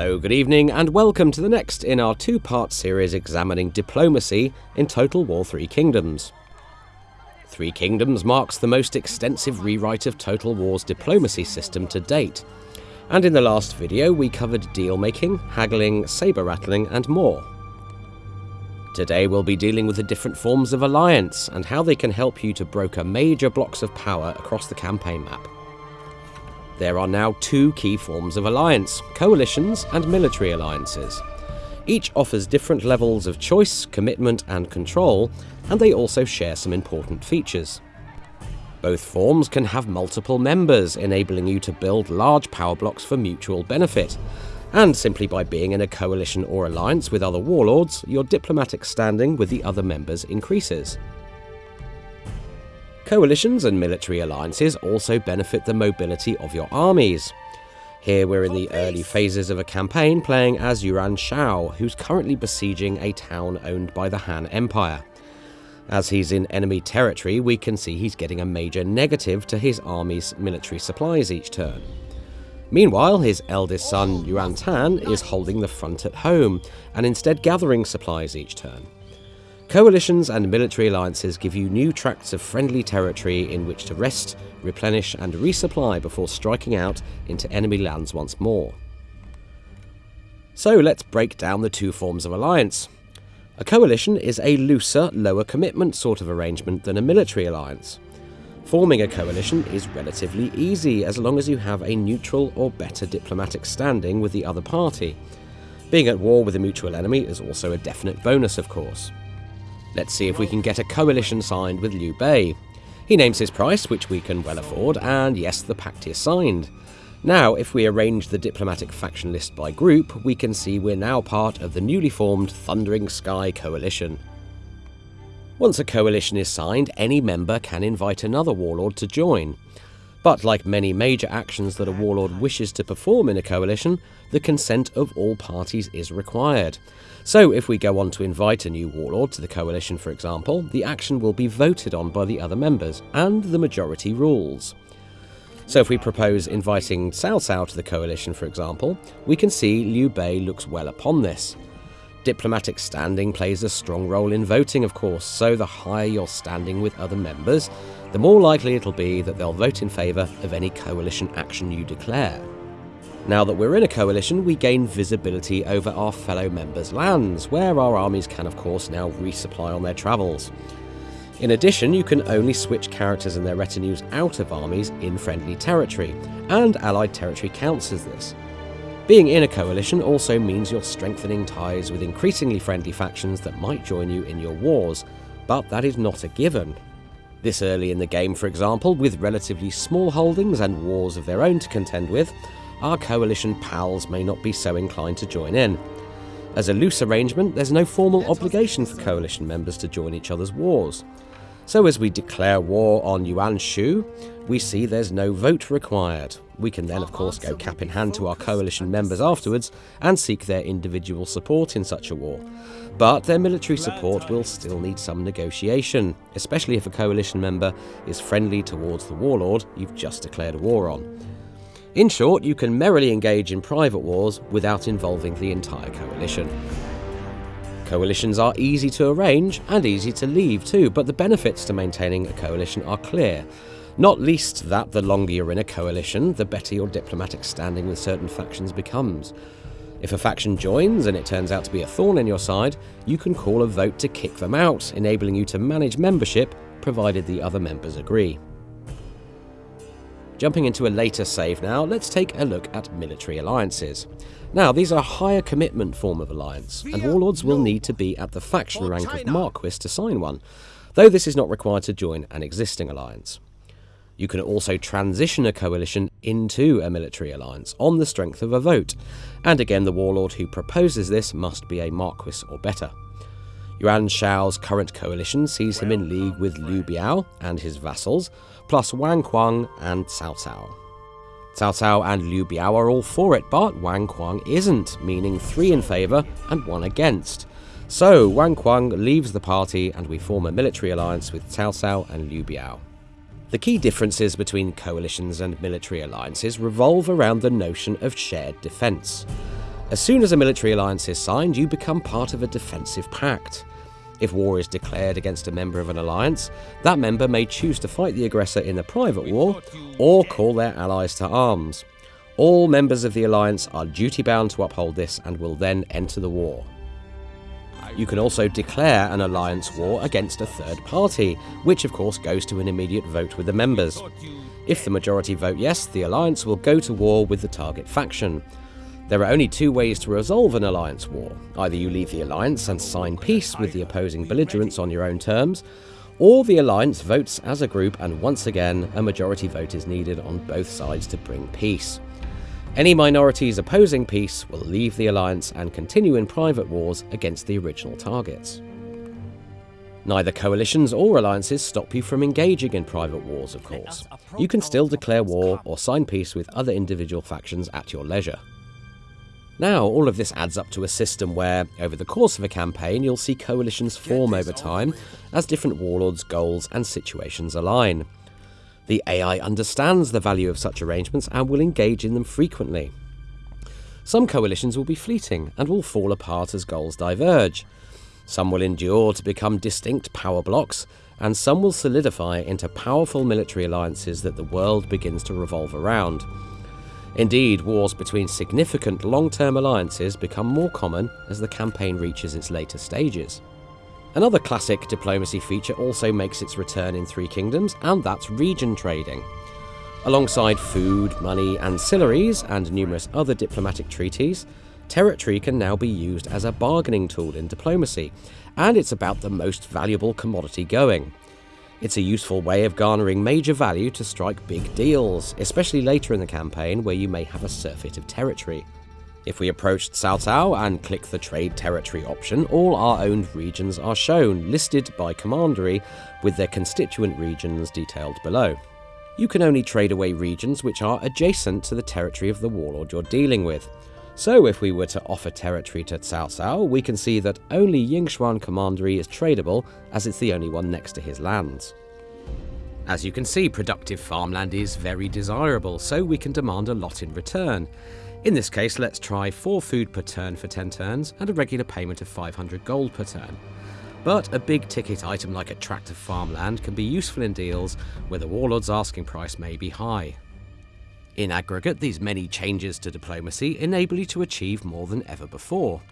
Hello, good evening, and welcome to the next in our two part series examining diplomacy in Total War Three Kingdoms. Three Kingdoms marks the most extensive rewrite of Total War's diplomacy system to date, and in the last video we covered deal making, haggling, sabre rattling, and more. Today we'll be dealing with the different forms of alliance and how they can help you to broker major blocks of power across the campaign map. There are now two key forms of alliance coalitions and military alliances. Each offers different levels of choice, commitment, and control, and they also share some important features. Both forms can have multiple members, enabling you to build large power blocks for mutual benefit. And simply by being in a coalition or alliance with other warlords, your diplomatic standing with the other members increases. Coalitions and military alliances also benefit the mobility of your armies. Here we're in the oh, early phases of a campaign playing as Yuan Shao, who's currently besieging a town owned by the Han Empire. As he's in enemy territory, we can see he's getting a major negative to his army's military supplies each turn. Meanwhile, his eldest son Yuan Tan is oh, holding the front at home, and instead gathering supplies each turn. Coalitions and military alliances give you new tracts of friendly territory in which to rest, replenish and resupply before striking out into enemy lands once more. So let's break down the two forms of alliance. A coalition is a looser, lower commitment sort of arrangement than a military alliance. Forming a coalition is relatively easy as long as you have a neutral or better diplomatic standing with the other party. Being at war with a mutual enemy is also a definite bonus, of course. Let's see if we can get a coalition signed with Liu Bei. He names his price, which we can well afford, and yes, the pact is signed. Now, if we arrange the diplomatic faction list by group, we can see we're now part of the newly formed Thundering Sky Coalition. Once a coalition is signed, any member can invite another warlord to join. But like many major actions that a warlord wishes to perform in a coalition, the consent of all parties is required. So if we go on to invite a new warlord to the coalition, for example, the action will be voted on by the other members, and the majority rules. So if we propose inviting Cao Cao to the coalition, for example, we can see Liu Bei looks well upon this. Diplomatic standing plays a strong role in voting, of course, so the higher your standing with other members, the more likely it'll be that they'll vote in favour of any coalition action you declare. Now that we're in a coalition, we gain visibility over our fellow members' lands, where our armies can of course now resupply on their travels. In addition, you can only switch characters and their retinues out of armies in friendly territory, and allied territory counts as this. Being in a coalition also means you're strengthening ties with increasingly friendly factions that might join you in your wars, but that is not a given. This early in the game, for example, with relatively small holdings and wars of their own to contend with, our coalition pals may not be so inclined to join in. As a loose arrangement, there's no formal obligation for coalition members to join each other's wars. So as we declare war on Yuan Shu, we see there's no vote required. We can then of course go cap in hand to our coalition members afterwards and seek their individual support in such a war. But their military support will still need some negotiation, especially if a coalition member is friendly towards the warlord you've just declared war on. In short, you can merrily engage in private wars without involving the entire coalition. Coalitions are easy to arrange and easy to leave too, but the benefits to maintaining a coalition are clear. Not least that the longer you're in a coalition, the better your diplomatic standing with certain factions becomes. If a faction joins and it turns out to be a thorn in your side, you can call a vote to kick them out, enabling you to manage membership provided the other members agree. Jumping into a later save now, let's take a look at military alliances. Now, these are a higher commitment form of alliance, and warlords will need to be at the faction rank of Marquis to sign one, though this is not required to join an existing alliance. You can also transition a coalition into a military alliance on the strength of a vote, and again the warlord who proposes this must be a Marquis or better. Yuan Shao's current coalition sees him in league with Liu Biao and his vassals, plus Wang Kuang and Cao Cao. Cao Cao and Liu Biao are all for it, but Wang Kuang isn't, meaning three in favour and one against. So Wang Kuang leaves the party and we form a military alliance with Cao Cao and Liu Biao. The key differences between coalitions and military alliances revolve around the notion of shared defence. As soon as a military alliance is signed, you become part of a defensive pact. If war is declared against a member of an alliance, that member may choose to fight the aggressor in a private war or call their allies to arms. All members of the alliance are duty bound to uphold this and will then enter the war. You can also declare an alliance war against a third party, which of course goes to an immediate vote with the members. If the majority vote yes, the alliance will go to war with the target faction. There are only two ways to resolve an alliance war. Either you leave the alliance and sign peace with the opposing belligerents on your own terms, or the alliance votes as a group and once again a majority vote is needed on both sides to bring peace. Any minorities opposing peace will leave the alliance and continue in private wars against the original targets. Neither coalitions or alliances stop you from engaging in private wars, of course. You can still declare war or sign peace with other individual factions at your leisure. Now, all of this adds up to a system where, over the course of a campaign, you'll see coalitions form over time as different warlords' goals and situations align. The AI understands the value of such arrangements and will engage in them frequently. Some coalitions will be fleeting and will fall apart as goals diverge. Some will endure to become distinct power blocks, and some will solidify into powerful military alliances that the world begins to revolve around. Indeed, wars between significant long term alliances become more common as the campaign reaches its later stages. Another classic diplomacy feature also makes its return in Three Kingdoms, and that's region trading. Alongside food, money, ancillaries, and numerous other diplomatic treaties, territory can now be used as a bargaining tool in diplomacy, and it's about the most valuable commodity going. It's a useful way of garnering major value to strike big deals, especially later in the campaign where you may have a surfeit of territory. If we approach Cao Cao and click the Trade Territory option, all our owned regions are shown, listed by commandery, with their constituent regions detailed below. You can only trade away regions which are adjacent to the territory of the warlord you're dealing with. So if we were to offer territory to Cao Cao, we can see that only Yingchuan Commandery is tradable, as it's the only one next to his lands. As you can see, productive farmland is very desirable, so we can demand a lot in return. In this case, let's try 4 food per turn for 10 turns and a regular payment of 500 gold per turn. But a big ticket item like a tract of farmland can be useful in deals where the warlord's asking price may be high. In aggregate, these many changes to diplomacy enable you to achieve more than ever before.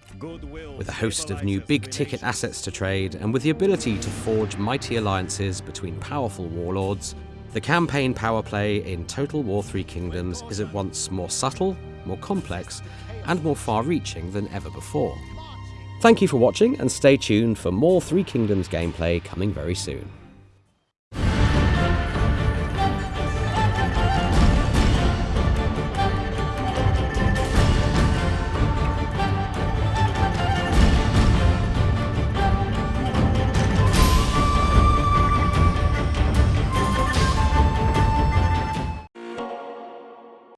With a host of new big ticket assets to trade, and with the ability to forge mighty alliances between powerful warlords, the campaign power play in Total War Three Kingdoms is at once more subtle more complex, and more far-reaching than ever before. Thank you for watching, and stay tuned for more Three Kingdoms gameplay coming very soon.